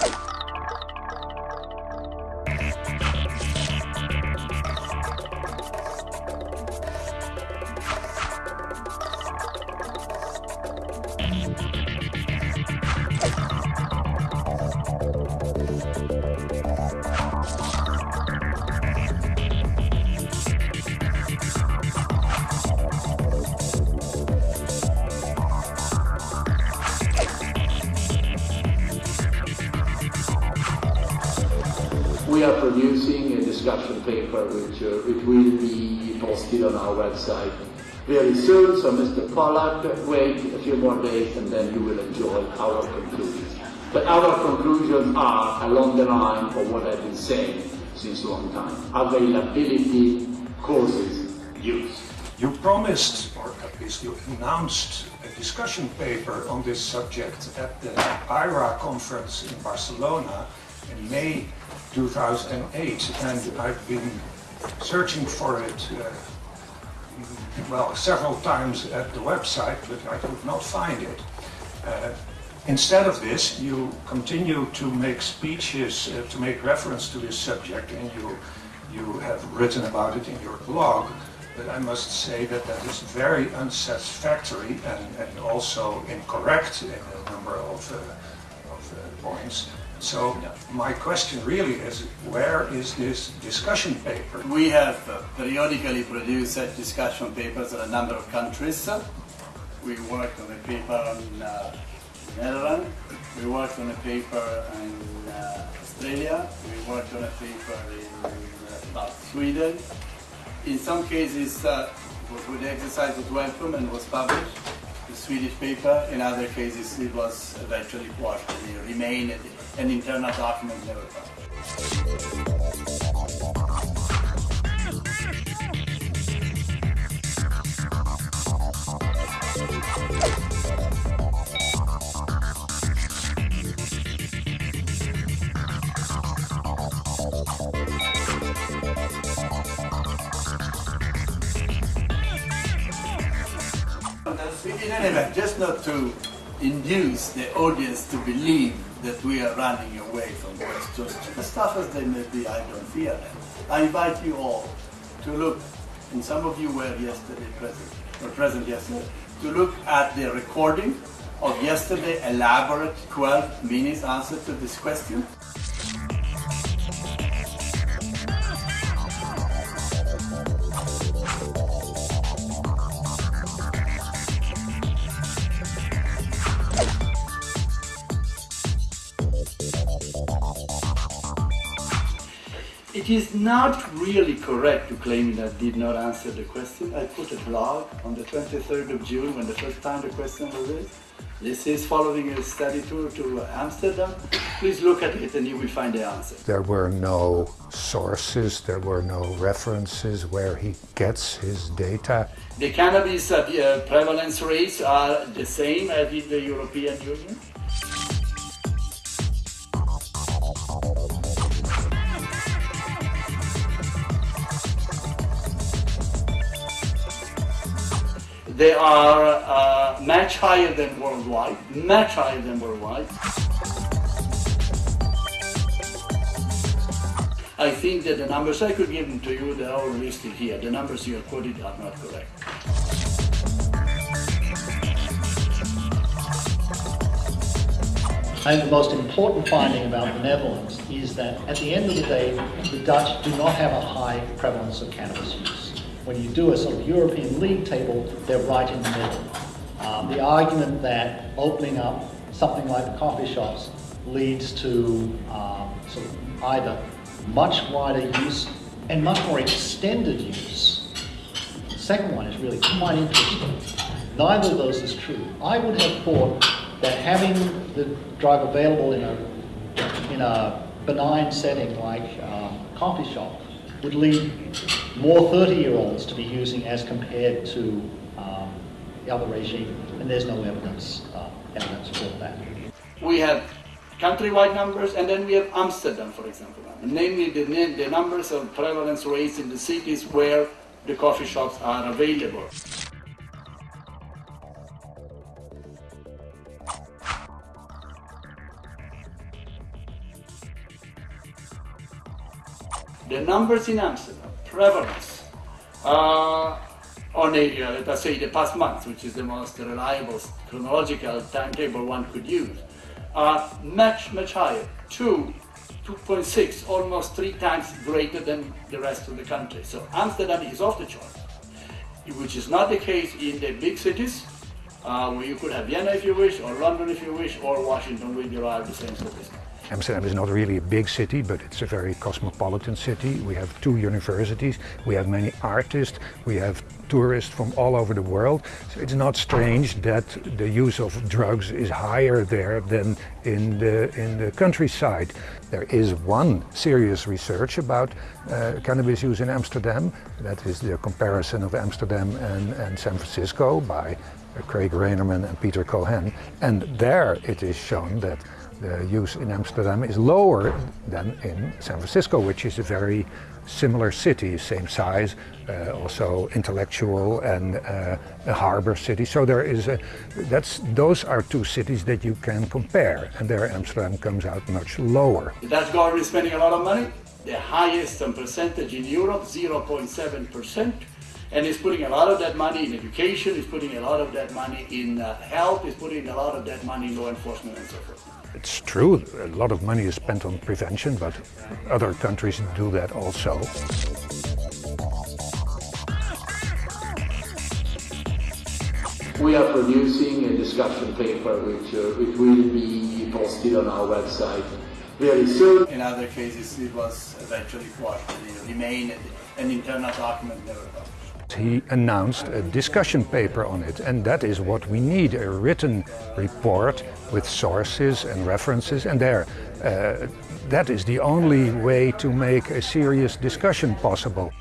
you We are producing a discussion paper which uh, it will be posted on our website very soon. So Mr. Pollack, wait a few more days and then you will enjoy our conclusions. But our conclusions are along the line of what I've been saying since a long time. Availability causes use. You promised, or at least you announced, a discussion paper on this subject at the IRA conference in Barcelona in May 2008, and I've been searching for it, uh, well, several times at the website, but I could not find it. Uh, instead of this, you continue to make speeches uh, to make reference to this subject, and you, you have written about it in your blog. But I must say that that is very unsatisfactory and, and also incorrect in a number of, uh, points. So my question really is, where is this discussion paper? We have uh, periodically produced discussion papers in a number of countries. We worked on a paper in uh, Netherlands, we worked on a paper in uh, Australia, we worked on a paper in uh, Sweden. In some cases, uh, the exercise was welcome and was published, the Swedish paper. In other cases, it was eventually quashed and it remained an internal document never published. In any event, just not to induce the audience to believe that we are running away from questions. As tough as they may be, I don't fear them. I invite you all to look, and some of you were yesterday present, or present yesterday, to look at the recording of yesterday elaborate 12 minutes answer to this question. It is not really correct to claim that I did not answer the question. I put a blog on the 23rd of June when the first time the question was raised. This is following a study tour to Amsterdam. Please look at it and you will find the answer. There were no sources, there were no references where he gets his data. The cannabis uh, prevalence rates are the same as in the European Union. They are uh, much higher than worldwide, much higher than worldwide. I think that the numbers, I could give them to you, they are all listed here. The numbers you quoted are not correct. I think the most important finding about the Netherlands is that at the end of the day, the Dutch do not have a high prevalence of cannabis use. When you do a sort of European league table, they're right in the middle. Um, the argument that opening up something like the coffee shops leads to um, sort of either much wider use and much more extended use. The second one is really quite interesting. Neither of those is true. I would have thought that having the drug available in a, in a benign setting like uh, coffee shop would lead more 30-year-olds to be using as compared to um, the other regime, and there's no evidence, uh, evidence for that. We have countrywide numbers, and then we have Amsterdam, for example, namely the, the numbers of prevalence rates in the cities where the coffee shops are available. The numbers in Amsterdam, prevalence, uh, on a, uh, let us say, the past month, which is the most reliable chronological timetable one could use, are much, much higher. Two, 2.6, almost three times greater than the rest of the country. So Amsterdam is off the chart, which is not the case in the big cities, uh, where you could have Vienna if you wish, or London if you wish, or Washington with your the same statistics. Amsterdam is not really a big city, but it's a very cosmopolitan city. We have two universities, we have many artists, we have tourists from all over the world. So it's not strange that the use of drugs is higher there than in the, in the countryside. There is one serious research about uh, cannabis use in Amsterdam. That is the comparison of Amsterdam and, and San Francisco by Craig Reinarman and Peter Cohen. And there it is shown that the use in Amsterdam is lower than in San Francisco, which is a very similar city, same size, uh, also intellectual and uh, a harbor city. So there is a, that's, those are two cities that you can compare, and there Amsterdam comes out much lower. The Dutch government is spending a lot of money, the highest percentage in Europe, 0.7%, and is putting a lot of that money in education, is putting a lot of that money in uh, health, is putting a lot of that money in law enforcement and so forth. It's true, a lot of money is spent on prevention, but other countries do that also. We are producing a discussion paper which, uh, which will be posted on our website very soon. In other cases, it was eventually quashed, it remained an internal document never published. He announced a discussion paper on it, and that is what we need a written report with sources and references, and there. Uh, that is the only way to make a serious discussion possible.